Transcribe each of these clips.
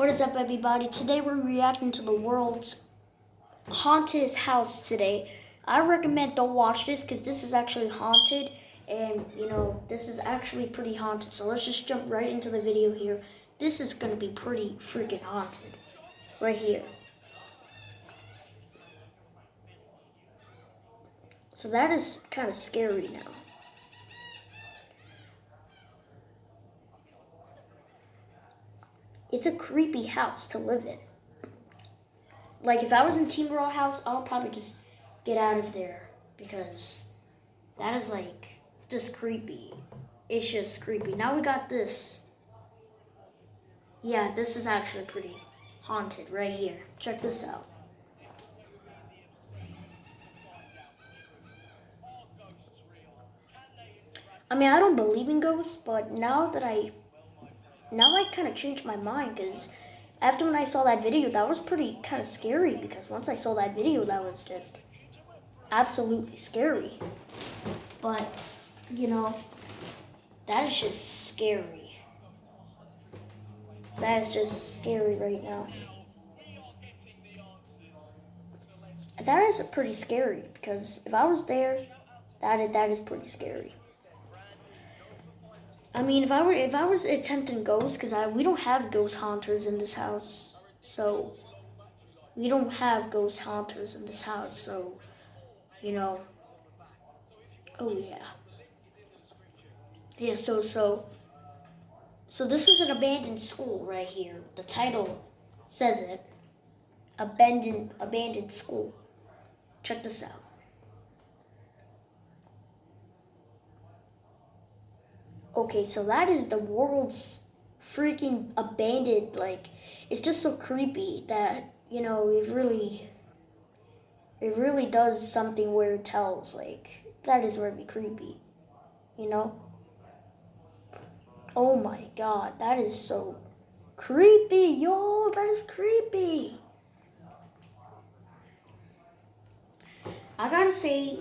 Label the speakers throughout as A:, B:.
A: What is up, everybody? Today we're reacting to the world's haunted house today. I recommend don't watch this because this is actually haunted and, you know, this is actually pretty haunted. So let's just jump right into the video here. This is to be pretty freaking haunted right here. So that is kind of scary now. It's a creepy house to live in. Like if I was in Team Raw house, I'll probably just get out of there because that is like just creepy. It's just creepy. Now we got this. Yeah, this is actually pretty haunted right here. Check this out. I mean, I don't believe in ghosts, but now that I now I kind of changed my mind because after when I saw that video, that was pretty kind of scary because once I saw that video, that was just absolutely scary. But, you know, that is just scary. That is just scary right now. That is pretty scary because if I was there, that is, that is pretty scary. I mean, if I were if I was attempting ghosts, because I we don't have ghost hunters in this house, so we don't have ghost hunters in this house, so you know. Oh yeah. Yeah. So so. So this is an abandoned school right here. The title says it. Abandoned abandoned school. Check this out. Okay, so that is the world's freaking abandoned. Like, it's just so creepy that, you know, it really, it really does something where it tells. Like, that is really creepy, you know? Oh my god, that is so creepy, yo, that is creepy. I gotta say,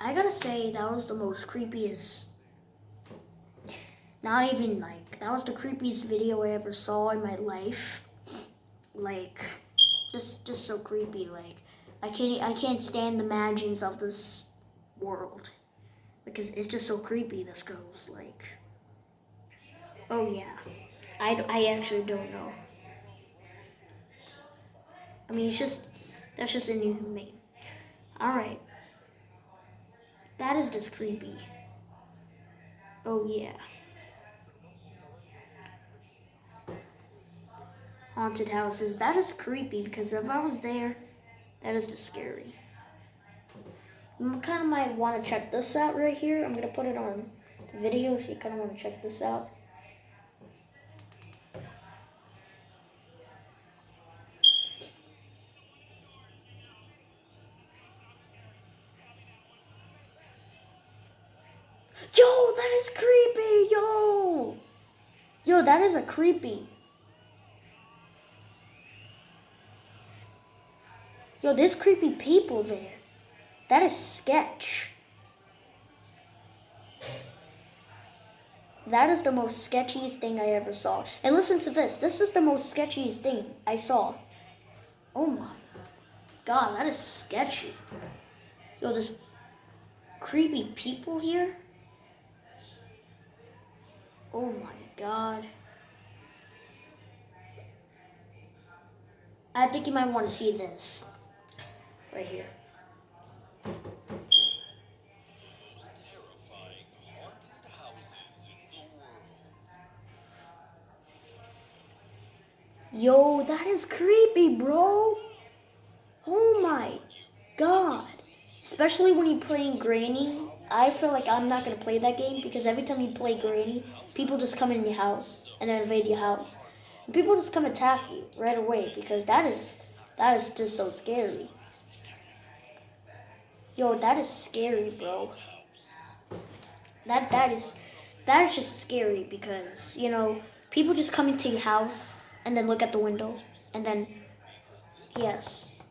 A: I gotta say that was the most creepiest not even like, that was the creepiest video I ever saw in my life. Like, just, just so creepy. Like, I can't, I can't stand the imagines of this world. Because it's just so creepy, this goes. Like, oh yeah. I, I actually don't know. I mean, it's just, that's just a new inhumane. Alright. That is just creepy. Oh yeah. Haunted houses. That is creepy because if I was there, that is scary. You kind of might want to check this out right here. I'm going to put it on the video so you kind of want to check this out. Yo, that is creepy, yo! Yo, that is a creepy. Yo, there's creepy people there. That is sketch. That is the most sketchiest thing I ever saw. And listen to this. This is the most sketchiest thing I saw. Oh my god, that is sketchy. Yo, there's creepy people here. Oh my god. I think you might want to see this right here. Yo, that is creepy, bro. Oh my god. Especially when you're playing Granny. I feel like I'm not going to play that game because every time you play Granny, people just come in your house and invade your house. And people just come attack you right away because that is that is just so scary. Yo, that is scary, bro. That that is that is just scary because, you know, people just come into your house and then look at the window and then yes.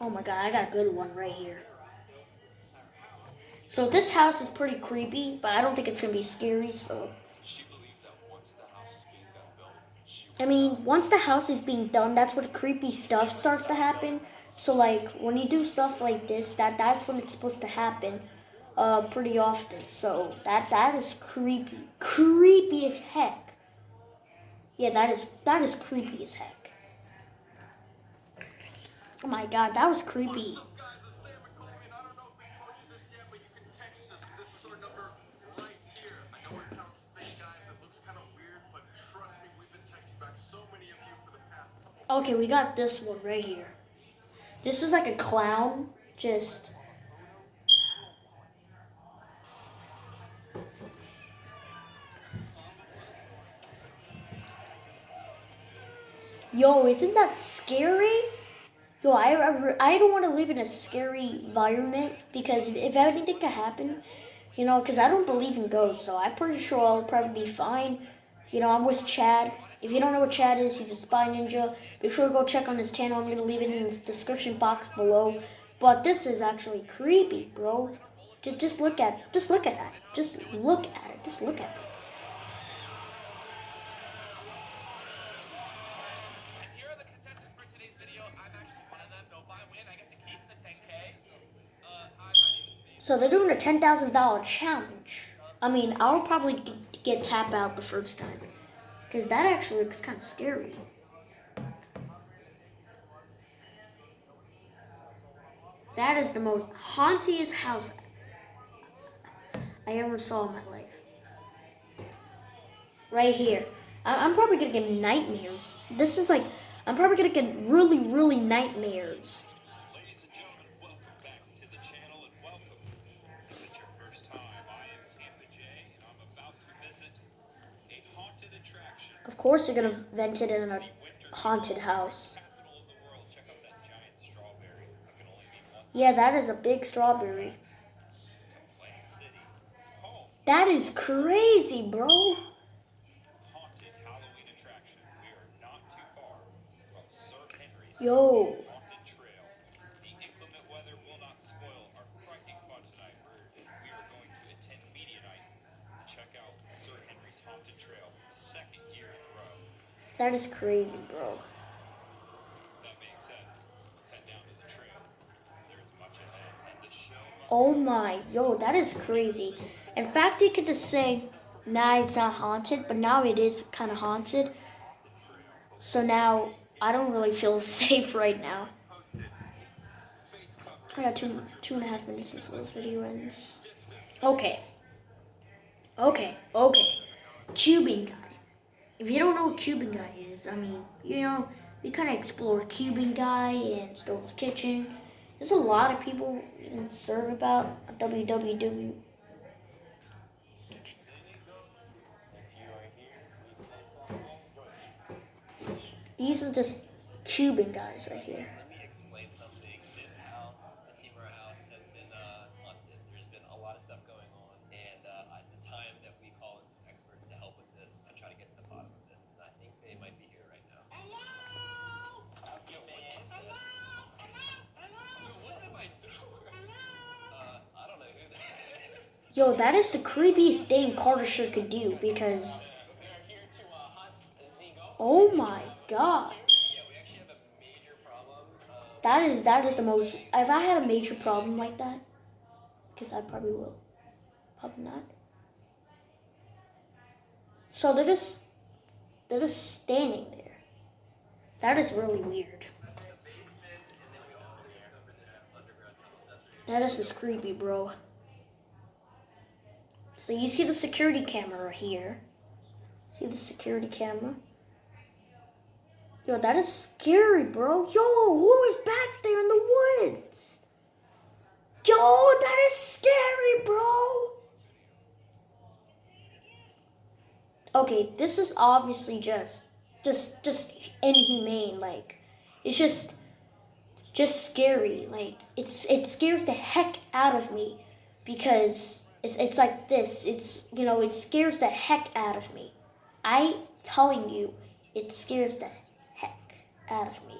A: Oh my god, I got a good one right here. So this house is pretty creepy, but I don't think it's gonna be scary. So. I mean, once the house is being done, that's when creepy stuff starts to happen. So like when you do stuff like this, that that's when it's supposed to happen, uh, pretty often. So that that is creepy, creepy as heck. Yeah, that is that is creepy as heck. Oh my god, that was creepy. Okay, we got this one right here. This is like a clown, just... Yo, isn't that scary? Yo, I, I, I don't want to live in a scary environment because if, if anything could happen, you know, because I don't believe in ghosts, so I'm pretty sure I'll probably be fine. You know, I'm with Chad. If you don't know what Chad is, he's a spy ninja. Make sure to go check on his channel. I'm going to leave it in the description box below. But this is actually creepy, bro. Just look at it. Just look at that. Just look at it. Just look at it. So they're doing a $10,000 challenge. I mean, I'll probably get tap out the first time. Because that actually looks kind of scary. That is the most hauntiest house I ever saw in my life. Right here. I'm probably going to get nightmares. This is like, I'm probably going to get really, really nightmares. Course they're gonna vent it in a haunted house. Yeah, that is a big strawberry. That is crazy, bro. Yo. That is crazy, bro. Oh my, yo, that is crazy. In fact, you could just say, nah, it's not haunted, but now it is kind of haunted. So now, I don't really feel safe right now. I got two, two and a half minutes until this video ends. Okay. Okay, okay. Cubing guy if you don't know what Cuban Guy is, I mean, you know, we kind of explore Cuban Guy and Stone's Kitchen. There's a lot of people you can serve about www. These are just Cuban guys right here. Yo, that is the creepiest thing Carter sure could do because. Oh my god. That is that is the most. If I had a major problem like that, because I probably will, probably not. So they're just they're just standing there. That is really weird. That is just creepy, bro. So you see the security camera here. See the security camera? Yo, that is scary, bro. Yo, who is back there in the woods? Yo, that is scary, bro. Okay, this is obviously just, just, just inhumane. Like, it's just, just scary. Like, it's, it scares the heck out of me because it's, it's like this. It's, you know, it scares the heck out of me. I telling you, it scares the heck out of me.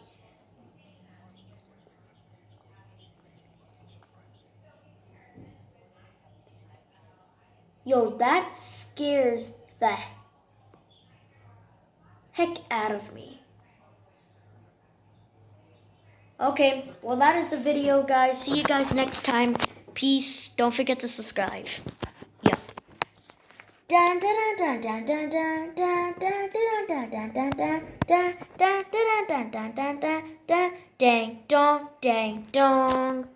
A: Yo, that scares the heck out of me. Okay, well, that is the video, guys. See you guys next time. Peace. Don't forget to subscribe. Yeah. Dang dong dang dong.